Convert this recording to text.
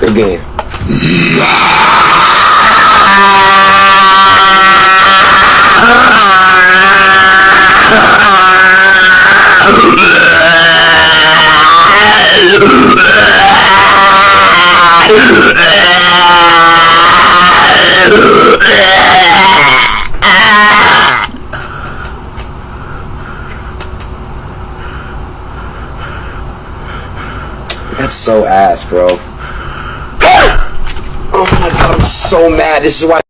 Game. That's so ass, bro. Oh my god, I'm so mad. This is why.